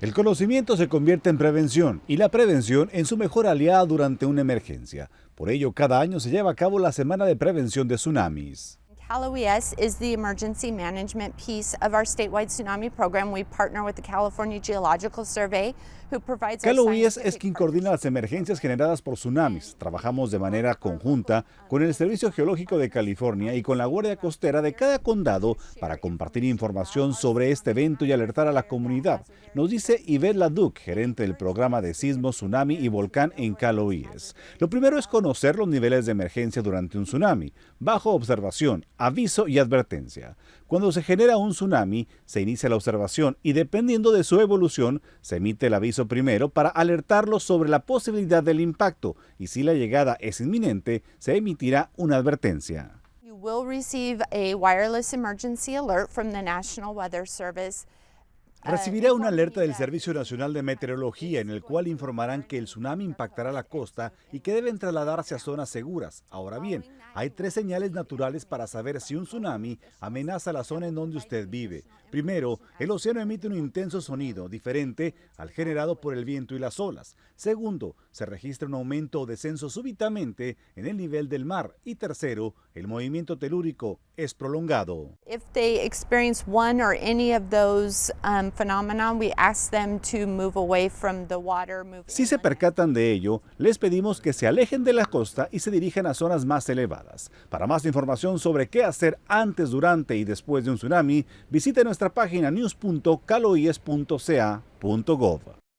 El conocimiento se convierte en prevención y la prevención en su mejor aliada durante una emergencia. Por ello, cada año se lleva a cabo la Semana de Prevención de Tsunamis. Cal OES is the emergency management piece of our statewide tsunami program. We partner with the California Geological Survey, who provides Cal OES es quien coordina las emergencias generadas por tsunamis. Trabajamos de manera conjunta con el Servicio Geológico de California y con la Guardia Costera de cada condado para compartir información sobre este evento y alertar a la comunidad, nos dice Yvette Laduc, gerente del programa de sismo, tsunami y volcán en Cal OES. Lo primero es conocer los niveles de emergencia durante un tsunami, bajo observación, aviso y advertencia. Cuando se genera un tsunami, se inicia la observación y dependiendo de su evolución, se emite el aviso primero para alertarlos sobre la posibilidad del impacto y si la llegada es inminente, se emitirá una advertencia. Recibirá una alerta del Servicio Nacional de Meteorología en el cual informarán que el tsunami impactará la costa y que deben trasladarse a zonas seguras. Ahora bien, hay tres señales naturales para saber si un tsunami amenaza la zona en donde usted vive. Primero, el océano emite un intenso sonido diferente al generado por el viento y las olas. Segundo, se registra un aumento o descenso súbitamente en el nivel del mar. Y tercero, el movimiento telúrico es prolongado. If they experience one or any of those um, phenomena, we ask them to move away from the water. Move Si se percatan de ello, les pedimos que se alejen de la costa y se dirijan a zonas más elevadas. Para más información sobre qué hacer antes, durante y después de un tsunami, visite nuestra página news.caloies.ca.gov.